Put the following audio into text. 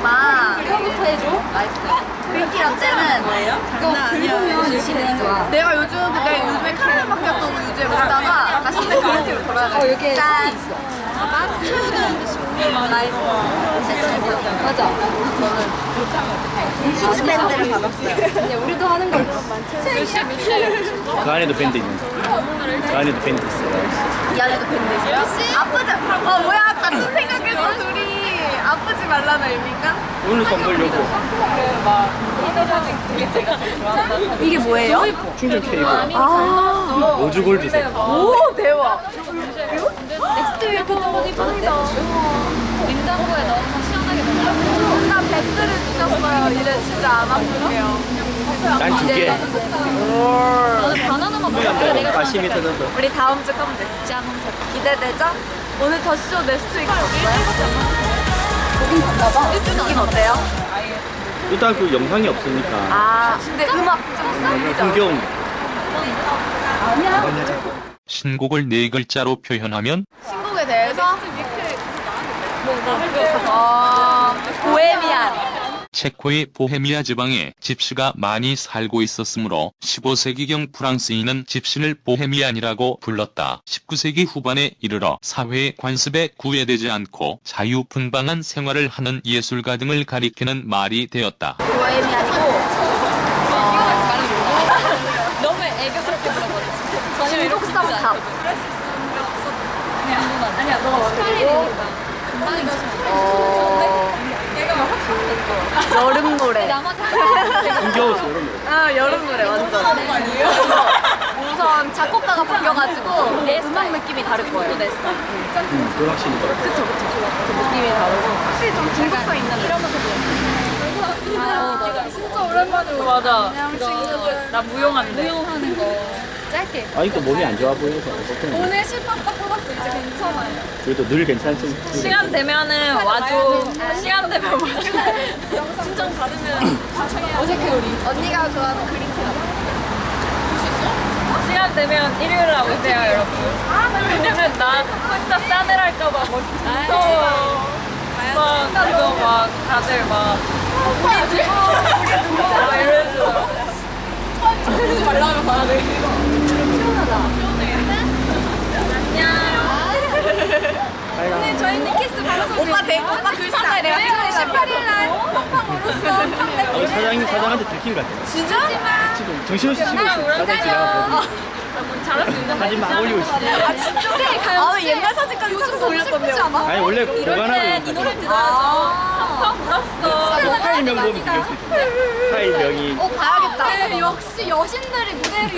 엄마. 이거부터 해줘? 맛있어 글기 라떼는 뭐예요? 이거 긁으면 유신이 좋아. 내가 요즘 내가 요즘에 카메라 바뀌었던 우유제 먹다가 다시 내 그린티로 돌아가 어 여기에 짠. 있어. 아, 맛있어. 맞아. 저는 수지 밴드를 네. 받았어요. 근데 우리도 하는 걸로 많죠 그 안에도 밴드 있는 데그 안에도 밴드 있어요 이 안에도 밴드 있어요? 아프지? 어 뭐야 같은 생각해서 둘이 아프지 말라는 의미인가? 오늘 선물려고 이게 뭐예요? 충전 케이블 아, 로즈 골드 색 오 대박. Next Way 너무 이쁘다. 냉장고에 넣어서 시원하게 먹어. 백들을 주셨어요. 이제 진짜 안 아플게요. 난 두 개 나는 바나나만 먹을게. 내가 우리 다음 주 컴백 짠. 기대되죠? 오늘 The Show Next Way 어때요? 거긴 갔나봐. 느낌 어때요? 일단 그 영상이 없으니까 아 근데 음악? 흥겨운 신곡을 네 글자로 표현하면 신곡에 대해서 어, 보헤미안 체코의 보헤미아 지방에 집시가 많이 살고 있었으므로 15세기경 프랑스인은 집시를 보헤미안이라고 불렀다. 19세기 후반에 이르러 사회의 관습에 구애되지 않고 자유분방한 생활을 하는 예술가 등을 가리키는 말이 되었다. 보헤미안이고 너무 애교스럽게 물어버렸어. 중국 썸탑 아니야, 너가 완전 어, 여름 노래. 나머지 흥겨워서 이런 거아 여름 노래 완전. 우선 작곡가가 바뀌어가지고 음악 느낌이 다를 거예요 음, 그건 확실히 그렇다. 그쵸 그쵸. 그 느낌이 다르고. 확실히 좀 중독성 있는 이러면서 아, 진짜 오랜만에 맞아. 나 무용하는데. 무용하는 거. 짧게. 아직도 몸이 안 좋아 보여서 어쨌든 오늘 실밥 딱 뽑았어. 이제 괜찮아요. 그래도 늘 괜찮지. 시간 되면은 와줘. 시간 되면 와줘. 신청 받으면 어색해 우리. 언니가 좋아하는 그린티 시간 되면 일요일 날 오세요 여러분. 왜냐면 나 혼자 싸늘할까봐 뭐 무서워 막 이거 막 다들 막 우리 누구? 우리 누구? 막 이러면서. 하지 말라면 봐야 돼. 오늘 저희는 키스 받아서 오빠 대 오빠 글싸 내가 18일 날 팡팡 울었어. 어, 사장님 사장한테 들킨 것 같아 진짜? 지금 정신없이 치고 있어 사장 지나가고 사진 막 올리고 있어 아 진짜? 네 가요. 아 옛날 사진까지 찾아서 올렸던데 아니 원래 보관하고 있는 노래 들어야죠. 팡팡 울었어. 뭐 파일명 보면 비교할 수 있어 파일명이. 어 봐야겠다. 네, 역시 여신들이 무대를